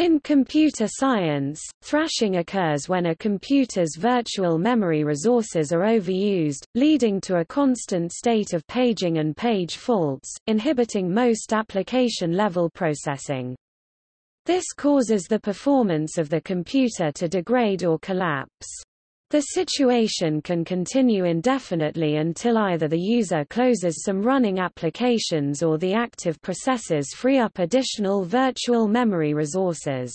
In computer science, thrashing occurs when a computer's virtual memory resources are overused, leading to a constant state of paging and page faults, inhibiting most application-level processing. This causes the performance of the computer to degrade or collapse. The situation can continue indefinitely until either the user closes some running applications or the active processes free up additional virtual memory resources.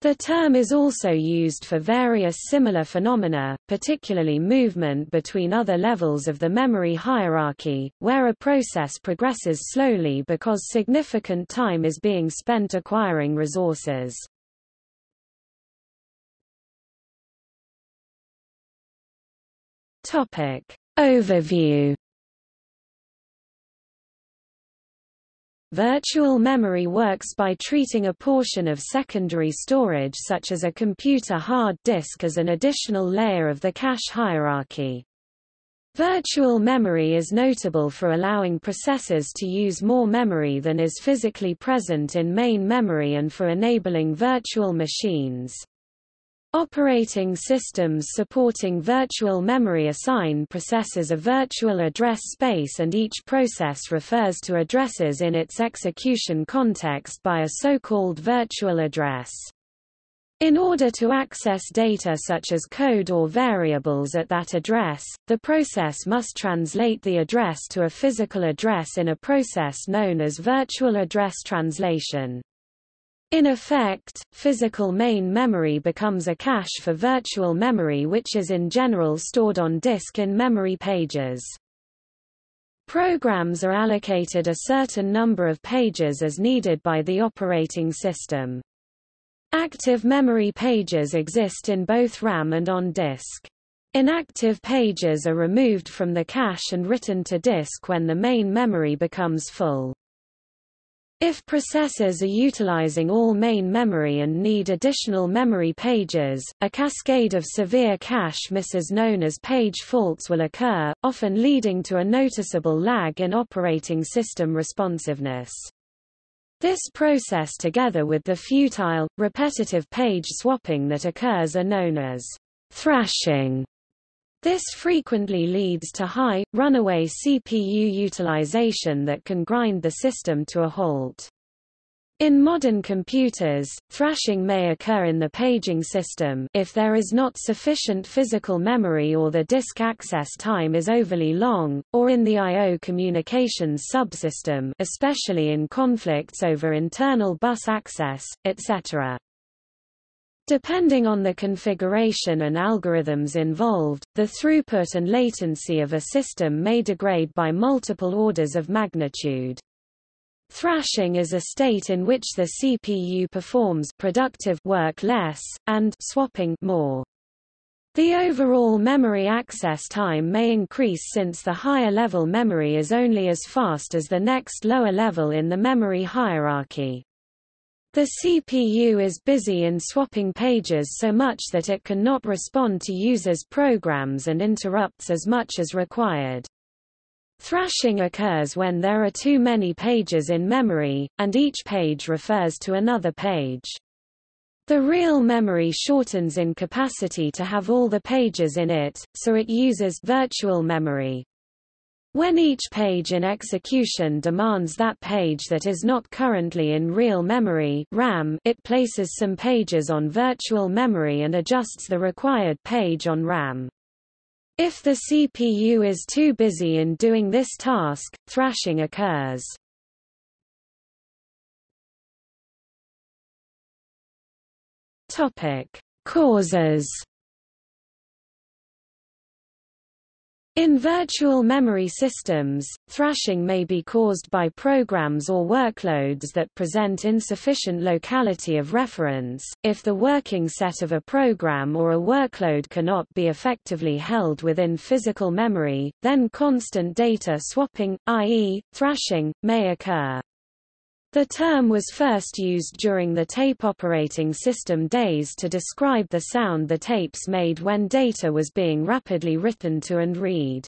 The term is also used for various similar phenomena, particularly movement between other levels of the memory hierarchy, where a process progresses slowly because significant time is being spent acquiring resources. Topic. Overview Virtual memory works by treating a portion of secondary storage such as a computer hard disk as an additional layer of the cache hierarchy. Virtual memory is notable for allowing processors to use more memory than is physically present in main memory and for enabling virtual machines. Operating systems supporting virtual memory assign processes a virtual address space and each process refers to addresses in its execution context by a so-called virtual address. In order to access data such as code or variables at that address, the process must translate the address to a physical address in a process known as virtual address translation. In effect, physical main memory becomes a cache for virtual memory which is in general stored on disk in memory pages. Programs are allocated a certain number of pages as needed by the operating system. Active memory pages exist in both RAM and on disk. Inactive pages are removed from the cache and written to disk when the main memory becomes full. If processors are utilizing all main memory and need additional memory pages, a cascade of severe cache misses known as page faults will occur, often leading to a noticeable lag in operating system responsiveness. This process together with the futile, repetitive page swapping that occurs are known as thrashing. This frequently leads to high, runaway CPU utilization that can grind the system to a halt. In modern computers, thrashing may occur in the paging system if there is not sufficient physical memory or the disk access time is overly long, or in the I.O. communications subsystem especially in conflicts over internal bus access, etc. Depending on the configuration and algorithms involved, the throughput and latency of a system may degrade by multiple orders of magnitude. Thrashing is a state in which the CPU performs productive work less, and swapping more. The overall memory access time may increase since the higher level memory is only as fast as the next lower level in the memory hierarchy. The CPU is busy in swapping pages so much that it cannot respond to users' programs and interrupts as much as required. Thrashing occurs when there are too many pages in memory, and each page refers to another page. The real memory shortens in capacity to have all the pages in it, so it uses virtual memory. When each page in execution demands that page that is not currently in real memory RAM, it places some pages on virtual memory and adjusts the required page on RAM. If the CPU is too busy in doing this task, thrashing occurs. Topic: Causes In virtual memory systems, thrashing may be caused by programs or workloads that present insufficient locality of reference. If the working set of a program or a workload cannot be effectively held within physical memory, then constant data swapping, i.e., thrashing, may occur. The term was first used during the tape operating system days to describe the sound the tapes made when data was being rapidly written to and read.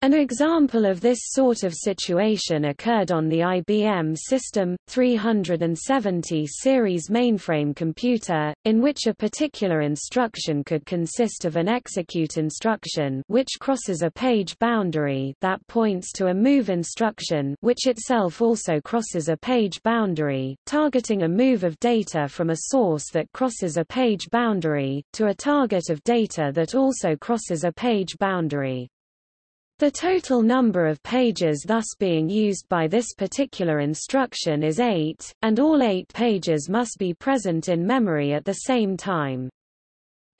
An example of this sort of situation occurred on the IBM System 370 series mainframe computer, in which a particular instruction could consist of an execute instruction which crosses a page boundary that points to a move instruction which itself also crosses a page boundary, targeting a move of data from a source that crosses a page boundary, to a target of data that also crosses a page boundary. The total number of pages thus being used by this particular instruction is 8, and all 8 pages must be present in memory at the same time.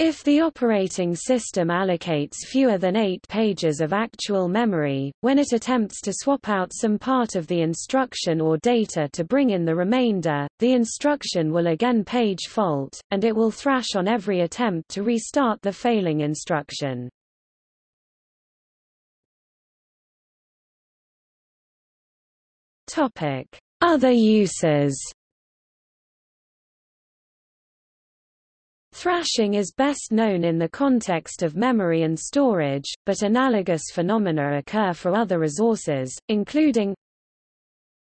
If the operating system allocates fewer than 8 pages of actual memory, when it attempts to swap out some part of the instruction or data to bring in the remainder, the instruction will again page fault, and it will thrash on every attempt to restart the failing instruction. Topic: Other uses. Thrashing is best known in the context of memory and storage, but analogous phenomena occur for other resources, including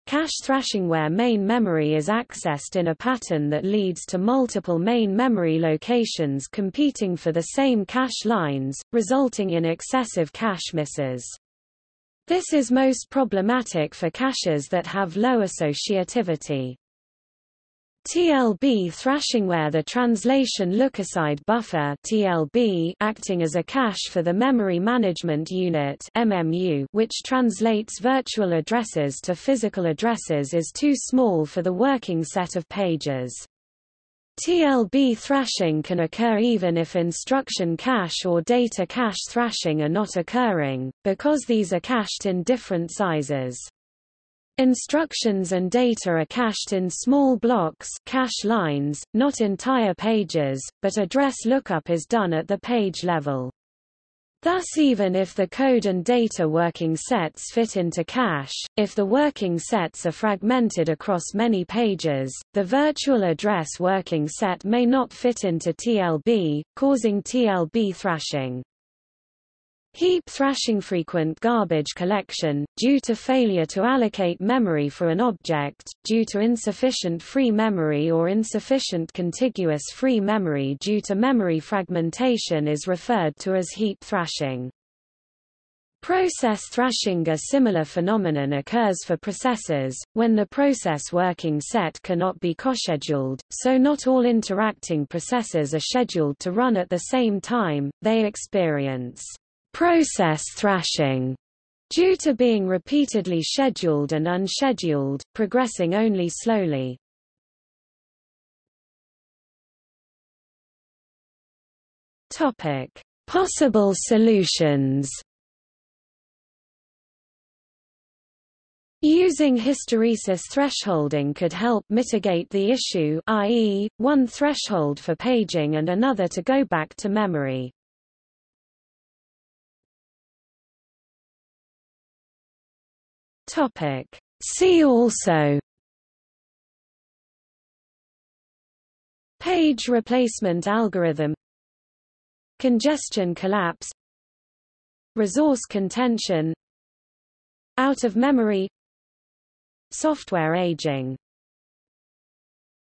Cache thrashing where main memory is accessed in a pattern that leads to multiple main memory locations competing for the same cache lines, resulting in excessive cache misses. This is most problematic for caches that have low associativity. TLB thrashing where the translation lookaside buffer TLB acting as a cache for the memory management unit MMU which translates virtual addresses to physical addresses is too small for the working set of pages. TLB thrashing can occur even if instruction cache or data cache thrashing are not occurring, because these are cached in different sizes. Instructions and data are cached in small blocks cache lines, not entire pages, but address lookup is done at the page level. Thus even if the code and data working sets fit into cache, if the working sets are fragmented across many pages, the virtual address working set may not fit into TLB, causing TLB thrashing. Heap thrashing frequent garbage collection, due to failure to allocate memory for an object, due to insufficient free memory or insufficient contiguous free memory due to memory fragmentation is referred to as heap thrashing. Process thrashing A similar phenomenon occurs for processors, when the process working set cannot be coscheduled, so not all interacting processes are scheduled to run at the same time, they experience process thrashing due to being repeatedly scheduled and unscheduled, progressing only slowly. Topic: Possible solutions. Using hysteresis thresholding could help mitigate the issue i.e., one threshold for paging and another to go back to memory. Topic. See also Page replacement algorithm Congestion collapse Resource contention Out of memory Software aging